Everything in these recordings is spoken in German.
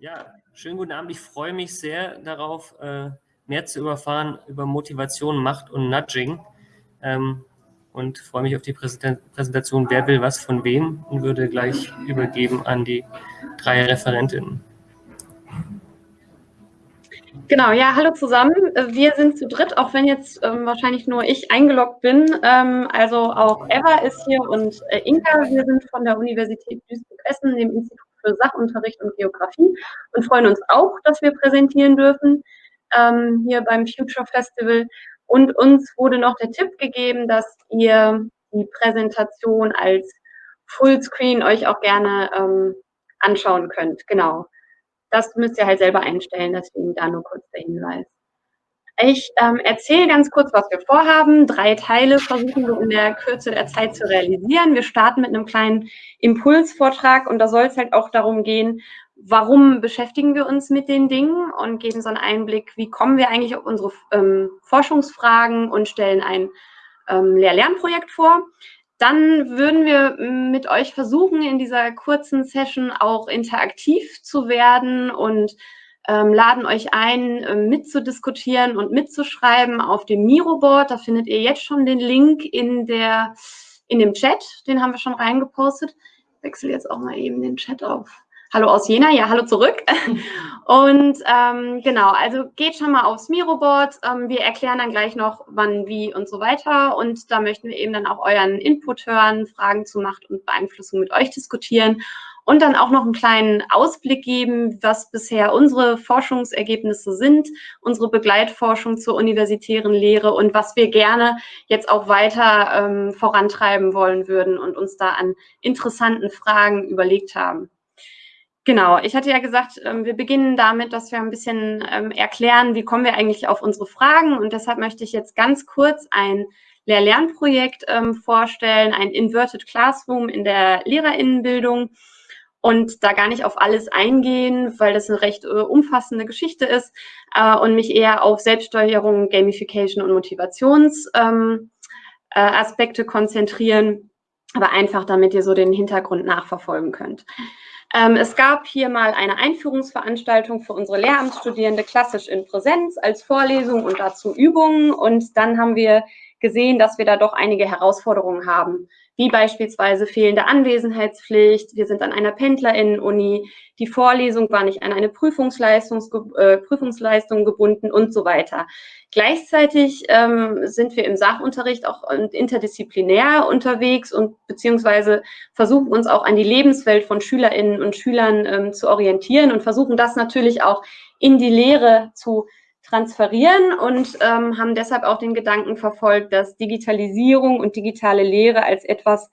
Ja, schönen guten Abend. Ich freue mich sehr darauf, äh, mehr zu überfahren über Motivation, Macht und Nudging. Ähm, und freue mich auf die Präsentation Wer will was von wem und würde gleich übergeben an die drei Referentinnen. Genau, ja, hallo zusammen. Wir sind zu dritt, auch wenn jetzt ähm, wahrscheinlich nur ich eingeloggt bin. Ähm, also auch Eva ist hier und äh, Inka. Wir sind von der Universität Duisburg-Essen, dem Institut für Sachunterricht und Geografie und freuen uns auch, dass wir präsentieren dürfen ähm, hier beim Future Festival. Und uns wurde noch der Tipp gegeben, dass ihr die Präsentation als Fullscreen euch auch gerne ähm, anschauen könnt. Genau. Das müsst ihr halt selber einstellen, deswegen da nur kurz der Hinweis. Ich ähm, erzähle ganz kurz, was wir vorhaben. Drei Teile versuchen wir in der Kürze der Zeit zu realisieren. Wir starten mit einem kleinen Impulsvortrag und da soll es halt auch darum gehen, warum beschäftigen wir uns mit den Dingen und geben so einen Einblick, wie kommen wir eigentlich auf unsere ähm, Forschungsfragen und stellen ein ähm, Lehr-Lernprojekt vor. Dann würden wir mit euch versuchen, in dieser kurzen Session auch interaktiv zu werden und ähm, laden euch ein, äh, mitzudiskutieren und mitzuschreiben auf dem Miro-Board. Da findet ihr jetzt schon den Link in, der, in dem Chat. Den haben wir schon reingepostet. Ich wechsle jetzt auch mal eben den Chat auf. Hallo aus Jena, ja, hallo zurück. Und ähm, genau, also geht schon mal aufs Miro-Board. Ähm, wir erklären dann gleich noch, wann, wie und so weiter. Und da möchten wir eben dann auch euren Input hören, Fragen zu Macht und Beeinflussung mit euch diskutieren und dann auch noch einen kleinen Ausblick geben, was bisher unsere Forschungsergebnisse sind, unsere Begleitforschung zur universitären Lehre und was wir gerne jetzt auch weiter ähm, vorantreiben wollen würden und uns da an interessanten Fragen überlegt haben. Genau, ich hatte ja gesagt, ähm, wir beginnen damit, dass wir ein bisschen ähm, erklären, wie kommen wir eigentlich auf unsere Fragen. Und deshalb möchte ich jetzt ganz kurz ein Lehr-Lernprojekt ähm, vorstellen, ein Inverted Classroom in der Lehrerinnenbildung und da gar nicht auf alles eingehen, weil das eine recht äh, umfassende Geschichte ist äh, und mich eher auf Selbststeuerung, Gamification und Motivationsaspekte ähm, äh, konzentrieren, aber einfach damit ihr so den Hintergrund nachverfolgen könnt. Ähm, es gab hier mal eine Einführungsveranstaltung für unsere Lehramtsstudierende klassisch in Präsenz als Vorlesung und dazu Übungen und dann haben wir gesehen, dass wir da doch einige Herausforderungen haben wie beispielsweise fehlende Anwesenheitspflicht. Wir sind an einer Pendlerinnen-Uni. Die Vorlesung war nicht an eine Prüfungsleistung, äh, Prüfungsleistung gebunden und so weiter. Gleichzeitig ähm, sind wir im Sachunterricht auch interdisziplinär unterwegs und beziehungsweise versuchen uns auch an die Lebenswelt von Schülerinnen und Schülern ähm, zu orientieren und versuchen das natürlich auch in die Lehre zu transferieren und ähm, haben deshalb auch den Gedanken verfolgt, dass Digitalisierung und digitale Lehre als etwas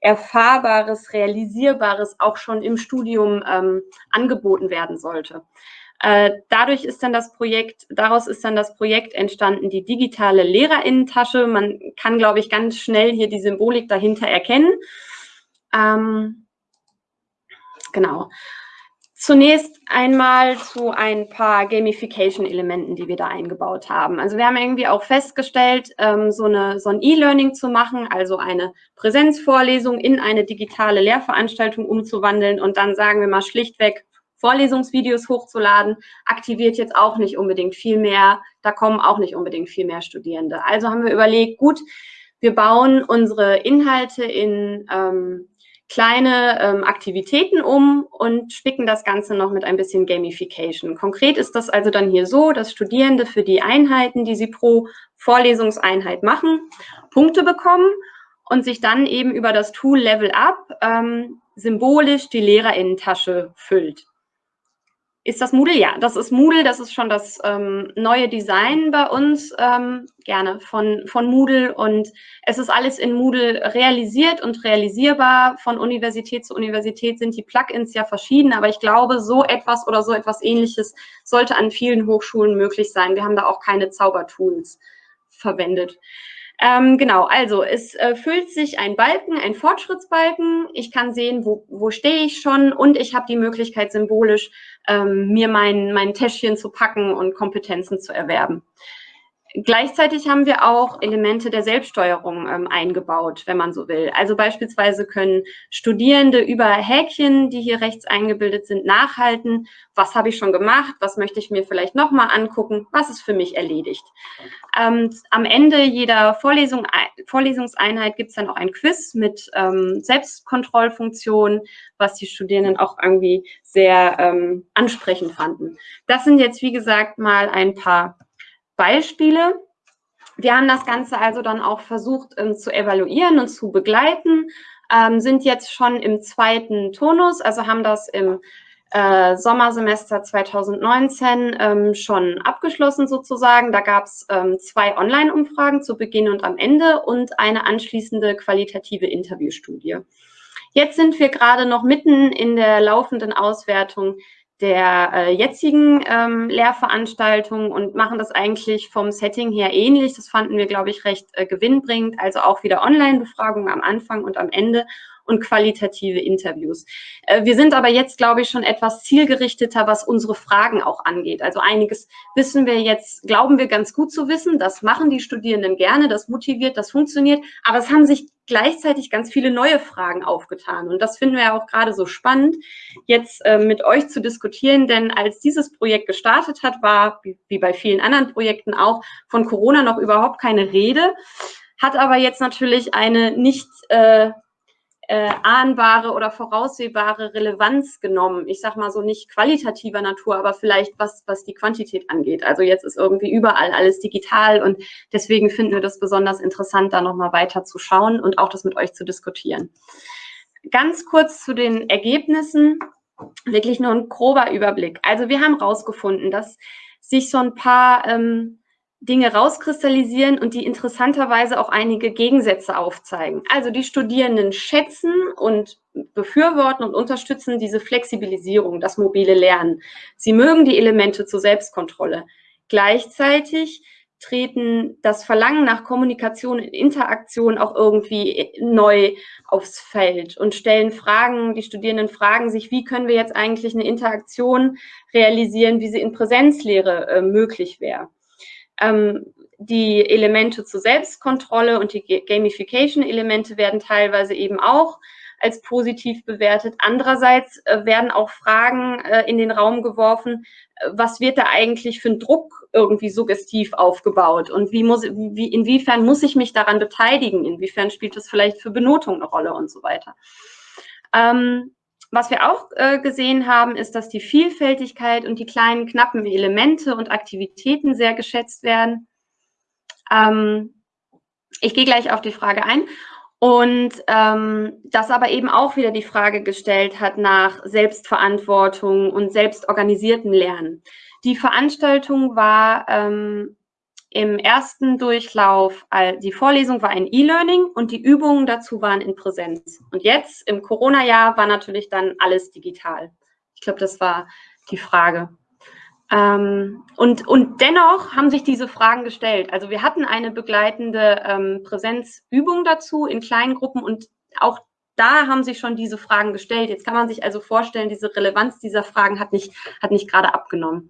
Erfahrbares, Realisierbares auch schon im Studium ähm, angeboten werden sollte. Äh, dadurch ist dann das Projekt, daraus ist dann das Projekt entstanden, die digitale Lehrerinnentasche. Man kann, glaube ich, ganz schnell hier die Symbolik dahinter erkennen. Ähm, genau. Zunächst einmal zu ein paar Gamification-Elementen, die wir da eingebaut haben. Also wir haben irgendwie auch festgestellt, ähm, so, eine, so ein E-Learning zu machen, also eine Präsenzvorlesung in eine digitale Lehrveranstaltung umzuwandeln und dann sagen wir mal schlichtweg Vorlesungsvideos hochzuladen, aktiviert jetzt auch nicht unbedingt viel mehr, da kommen auch nicht unbedingt viel mehr Studierende. Also haben wir überlegt, gut, wir bauen unsere Inhalte in ähm, kleine ähm, Aktivitäten um und spicken das Ganze noch mit ein bisschen Gamification. Konkret ist das also dann hier so, dass Studierende für die Einheiten, die sie pro Vorlesungseinheit machen, Punkte bekommen und sich dann eben über das Tool Level Up ähm, symbolisch die Lehrerinnentasche füllt. Ist das Moodle? Ja, das ist Moodle. Das ist schon das ähm, neue Design bei uns, ähm, gerne von, von Moodle. Und es ist alles in Moodle realisiert und realisierbar. Von Universität zu Universität sind die Plugins ja verschieden. Aber ich glaube, so etwas oder so etwas ähnliches sollte an vielen Hochschulen möglich sein. Wir haben da auch keine Zaubertools verwendet. Ähm, genau, also es äh, füllt sich ein Balken, ein Fortschrittsbalken. Ich kann sehen, wo, wo stehe ich schon und ich habe die Möglichkeit, symbolisch ähm, mir mein, mein Täschchen zu packen und Kompetenzen zu erwerben. Gleichzeitig haben wir auch Elemente der Selbststeuerung ähm, eingebaut, wenn man so will. Also beispielsweise können Studierende über Häkchen, die hier rechts eingebildet sind, nachhalten, was habe ich schon gemacht, was möchte ich mir vielleicht nochmal angucken, was ist für mich erledigt. Ähm, am Ende jeder Vorlesung, Vorlesungseinheit gibt es dann auch ein Quiz mit ähm, Selbstkontrollfunktionen, was die Studierenden auch irgendwie sehr ähm, ansprechend fanden. Das sind jetzt, wie gesagt, mal ein paar Beispiele. Wir haben das Ganze also dann auch versucht ähm, zu evaluieren und zu begleiten, ähm, sind jetzt schon im zweiten Tonus, also haben das im äh, Sommersemester 2019 ähm, schon abgeschlossen sozusagen. Da gab es ähm, zwei Online-Umfragen zu Beginn und am Ende und eine anschließende qualitative Interviewstudie. Jetzt sind wir gerade noch mitten in der laufenden Auswertung der äh, jetzigen ähm, Lehrveranstaltung und machen das eigentlich vom Setting her ähnlich. Das fanden wir, glaube ich, recht äh, gewinnbringend. Also auch wieder Online-Befragungen am Anfang und am Ende und qualitative Interviews. Äh, wir sind aber jetzt, glaube ich, schon etwas zielgerichteter, was unsere Fragen auch angeht. Also einiges wissen wir jetzt, glauben wir ganz gut zu wissen. Das machen die Studierenden gerne, das motiviert, das funktioniert. Aber es haben sich gleichzeitig ganz viele neue Fragen aufgetan. Und das finden wir ja auch gerade so spannend, jetzt äh, mit euch zu diskutieren. Denn als dieses Projekt gestartet hat, war, wie, bei vielen anderen Projekten auch, von Corona noch überhaupt keine Rede hat aber jetzt natürlich eine nicht äh, äh, ahnbare oder voraussehbare Relevanz genommen. Ich sage mal so nicht qualitativer Natur, aber vielleicht was, was die Quantität angeht. Also jetzt ist irgendwie überall alles digital und deswegen finden wir das besonders interessant, da nochmal weiter zu schauen und auch das mit euch zu diskutieren. Ganz kurz zu den Ergebnissen, wirklich nur ein grober Überblick. Also wir haben rausgefunden, dass sich so ein paar ähm, Dinge rauskristallisieren und die interessanterweise auch einige Gegensätze aufzeigen. Also die Studierenden schätzen und befürworten und unterstützen diese Flexibilisierung, das mobile Lernen. Sie mögen die Elemente zur Selbstkontrolle. Gleichzeitig treten das Verlangen nach Kommunikation und Interaktion auch irgendwie neu aufs Feld und stellen Fragen, die Studierenden fragen sich, wie können wir jetzt eigentlich eine Interaktion realisieren, wie sie in Präsenzlehre äh, möglich wäre. Ähm, die Elemente zur Selbstkontrolle und die Gamification-Elemente werden teilweise eben auch als positiv bewertet. Andererseits äh, werden auch Fragen äh, in den Raum geworfen, äh, was wird da eigentlich für ein Druck irgendwie suggestiv aufgebaut und wie muss, wie, inwiefern muss ich mich daran beteiligen, inwiefern spielt das vielleicht für Benotung eine Rolle und so weiter. Ähm, was wir auch äh, gesehen haben, ist, dass die Vielfältigkeit und die kleinen knappen Elemente und Aktivitäten sehr geschätzt werden. Ähm, ich gehe gleich auf die Frage ein. Und ähm, das aber eben auch wieder die Frage gestellt hat nach Selbstverantwortung und selbstorganisierten Lernen. Die Veranstaltung war ähm, im ersten Durchlauf, die Vorlesung war ein E-Learning und die Übungen dazu waren in Präsenz. Und jetzt im Corona-Jahr war natürlich dann alles digital. Ich glaube, das war die Frage. Ähm, und, und dennoch haben sich diese Fragen gestellt. Also wir hatten eine begleitende ähm, Präsenzübung dazu in kleinen Gruppen und auch da haben sich schon diese Fragen gestellt. Jetzt kann man sich also vorstellen, diese Relevanz dieser Fragen hat nicht, hat nicht gerade abgenommen.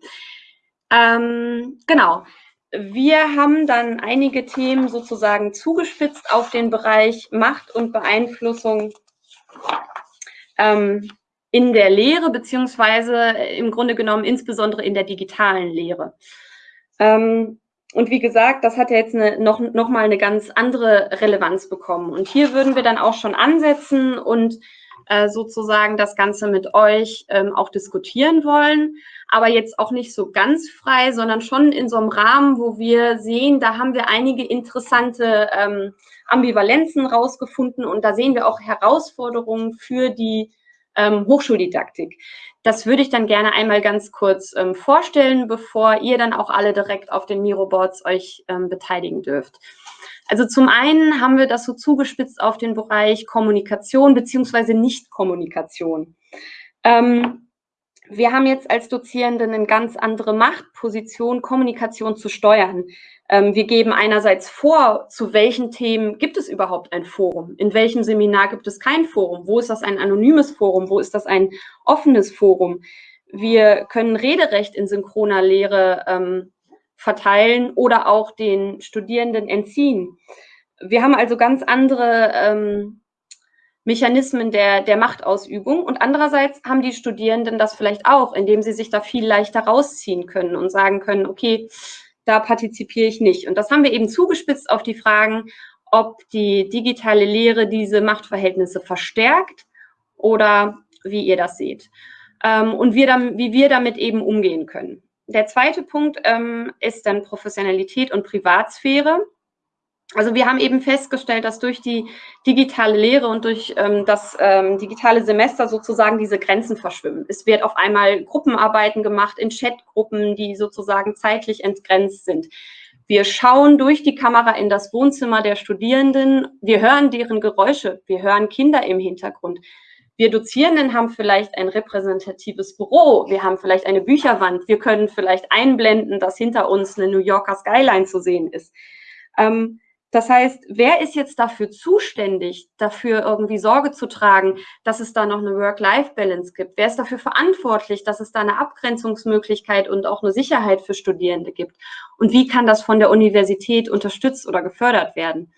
Ähm, genau. Wir haben dann einige Themen sozusagen zugespitzt auf den Bereich Macht und Beeinflussung ähm, in der Lehre, beziehungsweise im Grunde genommen insbesondere in der digitalen Lehre. Ähm, und wie gesagt, das hat ja jetzt eine, noch, noch mal eine ganz andere Relevanz bekommen. Und hier würden wir dann auch schon ansetzen und äh, sozusagen das Ganze mit euch ähm, auch diskutieren wollen, aber jetzt auch nicht so ganz frei, sondern schon in so einem Rahmen, wo wir sehen, da haben wir einige interessante ähm, Ambivalenzen rausgefunden und da sehen wir auch Herausforderungen für die ähm, Hochschuldidaktik. Das würde ich dann gerne einmal ganz kurz ähm, vorstellen, bevor ihr dann auch alle direkt auf den Miroboards euch ähm, beteiligen dürft. Also zum einen haben wir das so zugespitzt auf den Bereich Kommunikation beziehungsweise Nichtkommunikation. Ähm, wir haben jetzt als Dozierende eine ganz andere Machtposition, Kommunikation zu steuern. Ähm, wir geben einerseits vor, zu welchen Themen gibt es überhaupt ein Forum? In welchem Seminar gibt es kein Forum? Wo ist das ein anonymes Forum? Wo ist das ein offenes Forum? Wir können Rederecht in synchroner Lehre ähm, verteilen oder auch den Studierenden entziehen. Wir haben also ganz andere ähm, Mechanismen der, der Machtausübung und andererseits haben die Studierenden das vielleicht auch, indem sie sich da viel leichter rausziehen können und sagen können, okay, da partizipiere ich nicht. Und das haben wir eben zugespitzt auf die Fragen, ob die digitale Lehre diese Machtverhältnisse verstärkt oder wie ihr das seht ähm, und wir dann, wie wir damit eben umgehen können. Der zweite Punkt ähm, ist dann Professionalität und Privatsphäre. Also wir haben eben festgestellt, dass durch die digitale Lehre und durch ähm, das ähm, digitale Semester sozusagen diese Grenzen verschwimmen. Es wird auf einmal Gruppenarbeiten gemacht in Chatgruppen, die sozusagen zeitlich entgrenzt sind. Wir schauen durch die Kamera in das Wohnzimmer der Studierenden. Wir hören deren Geräusche. Wir hören Kinder im Hintergrund. Wir Dozierenden haben vielleicht ein repräsentatives Büro. Wir haben vielleicht eine Bücherwand. Wir können vielleicht einblenden, dass hinter uns eine New Yorker Skyline zu sehen ist. Ähm, das heißt, wer ist jetzt dafür zuständig, dafür irgendwie Sorge zu tragen, dass es da noch eine Work-Life-Balance gibt? Wer ist dafür verantwortlich, dass es da eine Abgrenzungsmöglichkeit und auch eine Sicherheit für Studierende gibt? Und wie kann das von der Universität unterstützt oder gefördert werden?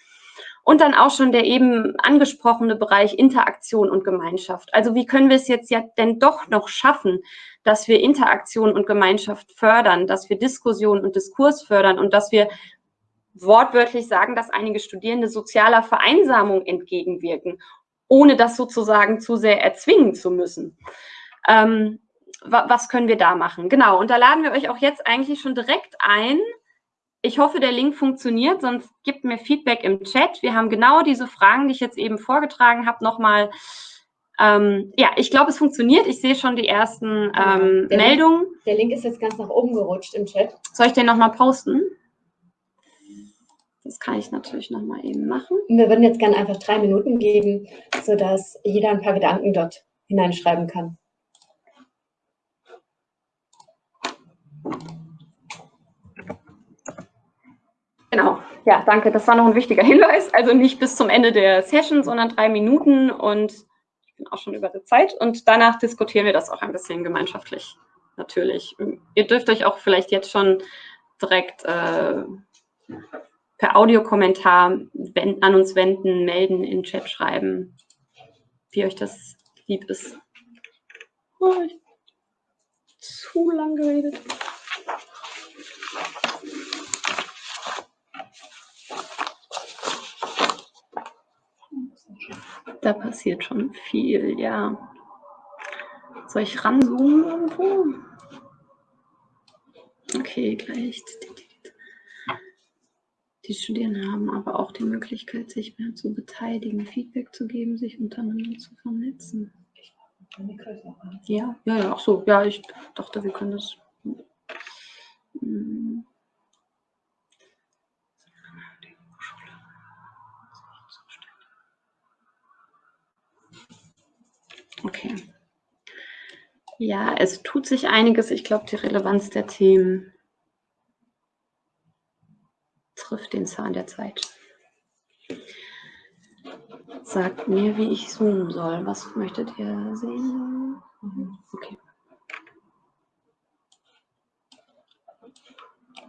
Und dann auch schon der eben angesprochene Bereich Interaktion und Gemeinschaft. Also wie können wir es jetzt ja denn doch noch schaffen, dass wir Interaktion und Gemeinschaft fördern, dass wir Diskussion und Diskurs fördern und dass wir wortwörtlich sagen, dass einige Studierende sozialer Vereinsamung entgegenwirken, ohne das sozusagen zu sehr erzwingen zu müssen. Ähm, was können wir da machen? Genau, und da laden wir euch auch jetzt eigentlich schon direkt ein. Ich hoffe, der Link funktioniert, sonst gebt mir Feedback im Chat. Wir haben genau diese Fragen, die ich jetzt eben vorgetragen habe, nochmal. Ähm, ja, ich glaube, es funktioniert. Ich sehe schon die ersten ähm, der Meldungen. Link, der Link ist jetzt ganz nach oben gerutscht im Chat. Soll ich den nochmal posten? Das kann ich natürlich noch mal eben machen. Wir würden jetzt gerne einfach drei Minuten geben, sodass jeder ein paar Gedanken dort hineinschreiben kann. Genau, ja, danke. Das war noch ein wichtiger Hinweis. Also nicht bis zum Ende der Session, sondern drei Minuten und ich bin auch schon über der Zeit. Und danach diskutieren wir das auch ein bisschen gemeinschaftlich, natürlich. Ihr dürft euch auch vielleicht jetzt schon direkt äh, per Audiokommentar an uns wenden, melden, in Chat schreiben, wie euch das lieb ist. Oh, zu lang geredet. Da passiert schon viel, ja. Soll ich ranzoomen irgendwo? Okay, gleich. Die Studierenden haben aber auch die Möglichkeit, sich mehr zu beteiligen, Feedback zu geben, sich untereinander zu vernetzen. Ja, ja, ja, ach so, ja, ich dachte, wir können das. Hm. Okay. Ja, es tut sich einiges. Ich glaube, die Relevanz der Themen trifft den Zahn der Zeit. Sagt mir, wie ich zoomen soll. Was möchtet ihr sehen? Okay.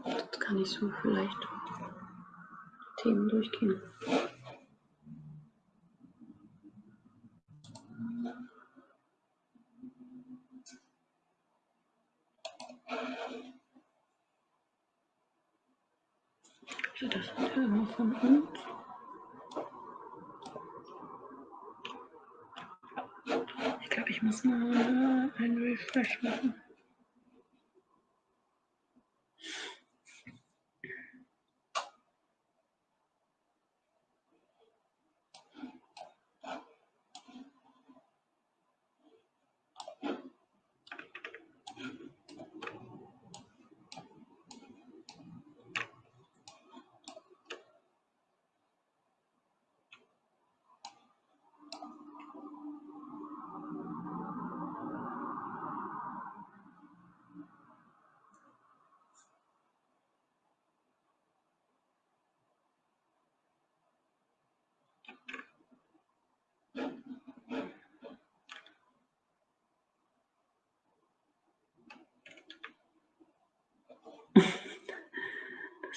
Das kann ich so vielleicht Themen durchgehen. Das Thema von uns. Ich glaube, ich muss mal einen Refresh machen.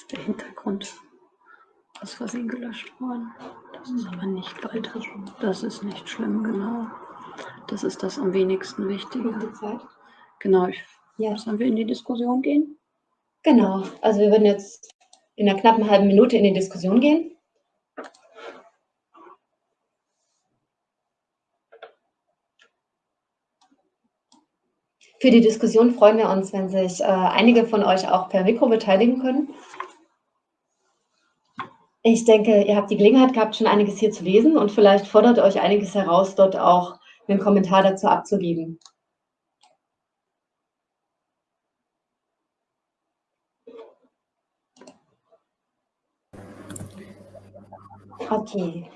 Der Hintergrund aus Versehen gelöscht worden. Das ist aber nicht weiter. Das ist nicht schlimm, genau. Das ist das am wenigsten Wichtige. Genau, ich, ja. sollen wir in die Diskussion gehen? Genau, also wir würden jetzt in einer knappen halben Minute in die Diskussion gehen. Für die Diskussion freuen wir uns, wenn sich äh, einige von euch auch per Mikro beteiligen können. Ich denke, ihr habt die Gelegenheit gehabt, schon einiges hier zu lesen und vielleicht fordert euch einiges heraus, dort auch einen Kommentar dazu abzugeben. Okay.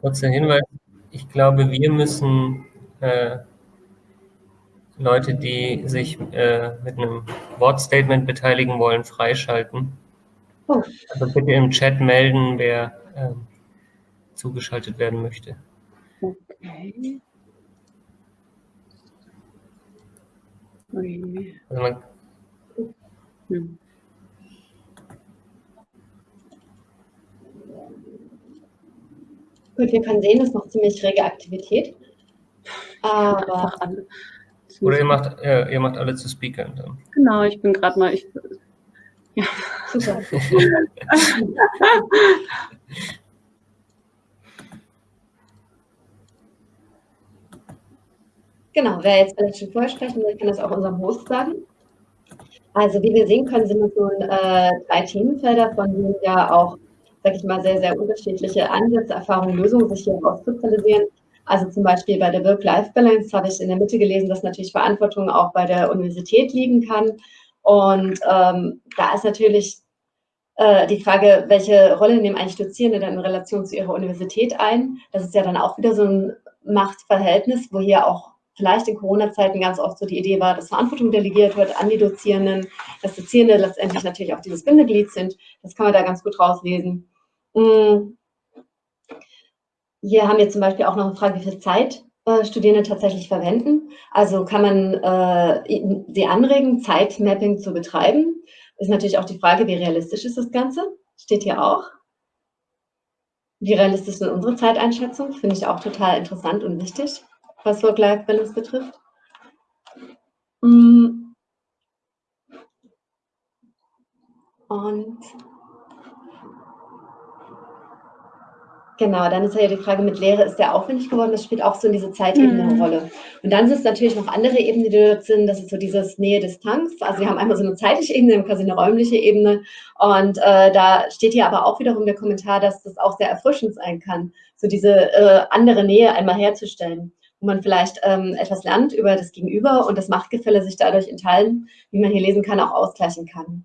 Kurzer Hinweis, ich glaube, wir müssen äh, Leute, die sich äh, mit einem Wortstatement beteiligen wollen, freischalten. Oh. Also bitte im Chat melden, wer äh, zugeschaltet werden möchte. Okay. Also man, hm. Gut, wir können sehen, es ist noch ziemlich rege Aktivität. Aber Oder ihr macht, äh, ihr macht alle zu Speakern dann. Genau, ich bin gerade mal. Ich, ja. Super. genau, wer jetzt vielleicht schon vorher sprechen will, kann das auch unserem Host sagen. Also wie wir sehen können, sind es nun äh, drei Themenfelder, von denen ja auch sage ich mal, sehr, sehr unterschiedliche Ansätze, Erfahrungen, Lösungen sich hier herauskristallisieren. Also zum Beispiel bei der Work-Life-Balance habe ich in der Mitte gelesen, dass natürlich Verantwortung auch bei der Universität liegen kann. Und ähm, da ist natürlich äh, die Frage, welche Rolle nehmen eigentlich Dozierende dann in Relation zu ihrer Universität ein? Das ist ja dann auch wieder so ein Machtverhältnis, wo hier auch vielleicht in Corona-Zeiten ganz oft so die Idee war, dass Verantwortung delegiert wird an die Dozierenden, dass Dozierende letztendlich natürlich auch dieses Bindeglied sind. Das kann man da ganz gut rauslesen. Mm. Hier haben wir zum Beispiel auch noch eine Frage, wie viel Zeit äh, Studierende tatsächlich verwenden. Also kann man äh, sie anregen, Zeitmapping zu betreiben. Ist natürlich auch die Frage, wie realistisch ist das Ganze? Steht hier auch. Wie realistisch ist unsere Zeiteinschätzung? Finde ich auch total interessant und wichtig was Work-Life-Balance betrifft. Mm. Und Genau, dann ist ja die Frage mit Lehre, ist der aufwendig geworden? Das spielt auch so in diese Zeitebene eine mhm. Rolle. Und dann sind es natürlich noch andere Ebenen, die dort sind. Das ist so dieses Nähe-Distanz. Also wir haben einmal so eine zeitliche Ebene, quasi eine räumliche Ebene. Und äh, da steht hier aber auch wiederum der Kommentar, dass das auch sehr erfrischend sein kann, so diese äh, andere Nähe einmal herzustellen wo man vielleicht ähm, etwas lernt über das Gegenüber und das Machtgefälle sich dadurch in Teilen, wie man hier lesen kann, auch ausgleichen kann.